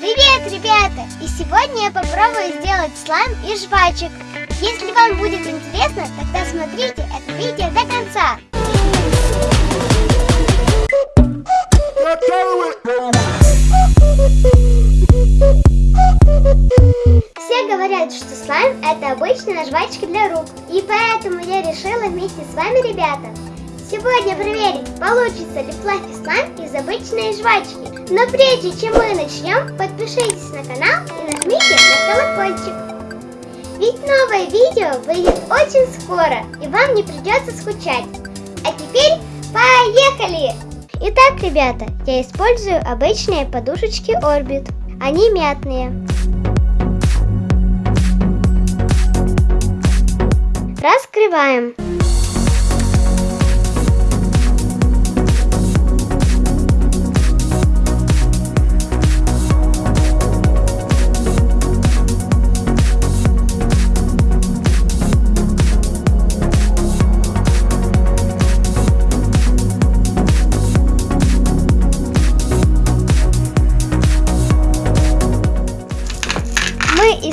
Привет, ребята! И сегодня я попробую сделать слайм из жвачек. Если вам будет интересно, тогда смотрите это видео до конца. Все говорят, что слайм это обычная жвачка для рук. И поэтому я решила вместе с вами, ребята, сегодня проверить, получится ли флаффи слайм из обычной жвачки. Но прежде чем мы начнем, подпишитесь на канал и нажмите на колокольчик. Ведь новое видео выйдет очень скоро, и вам не придется скучать. А теперь поехали! Итак, ребята, я использую обычные подушечки Orbit. Они мятные. Раскрываем.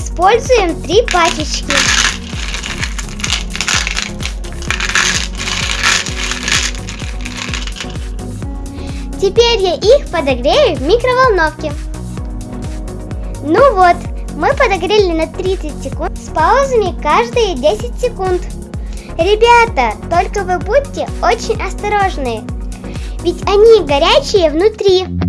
Используем три пачечки. Теперь я их подогрею в микроволновке. Ну вот, мы подогрели на 30 секунд с паузами каждые 10 секунд. Ребята, только вы будьте очень осторожны, ведь они горячие внутри.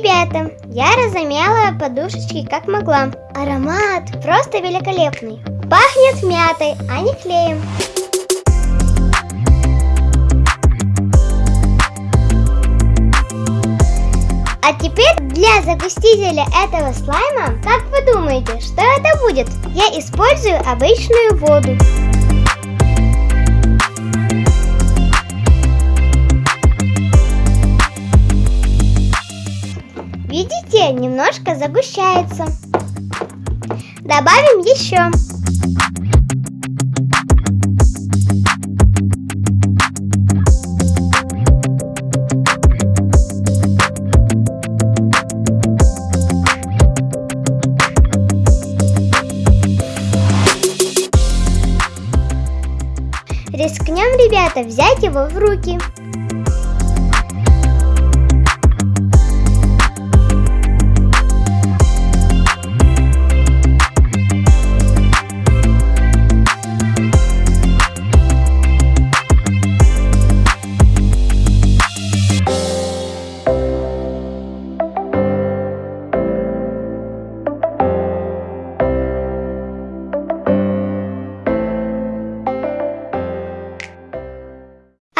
Ребята, я разомяла подушечки как могла. Аромат просто великолепный. Пахнет мятой, а не клеем. А теперь для загустителя этого слайма, как вы думаете, что это будет? Я использую обычную воду. Немножко загущается. Добавим еще. Рискнем, ребята, взять его в руки.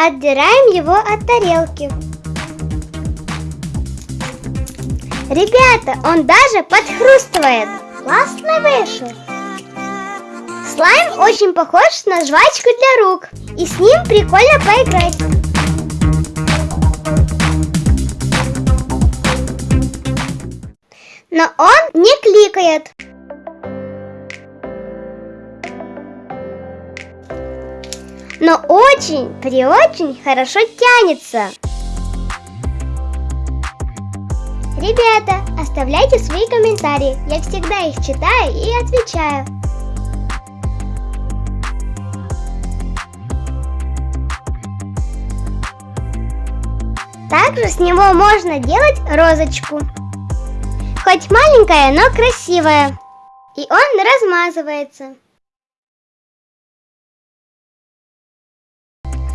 Отдираем его от тарелки. Ребята, он даже подхрустывает. Классно вышел. Слайм очень похож на жвачку для рук. И с ним прикольно поиграть. Но он не кликает. Но очень, при очень хорошо тянется. Ребята, оставляйте свои комментарии, я всегда их читаю и отвечаю. Также с него можно делать розочку. Хоть маленькая, но красивая. И он размазывается.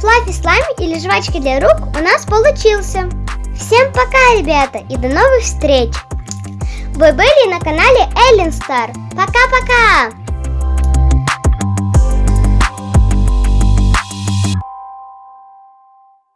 Флаффи слайм или жвачка для рук у нас получился. Всем пока, ребята, и до новых встреч! Вы были на канале Эллен Стар. Пока-пока!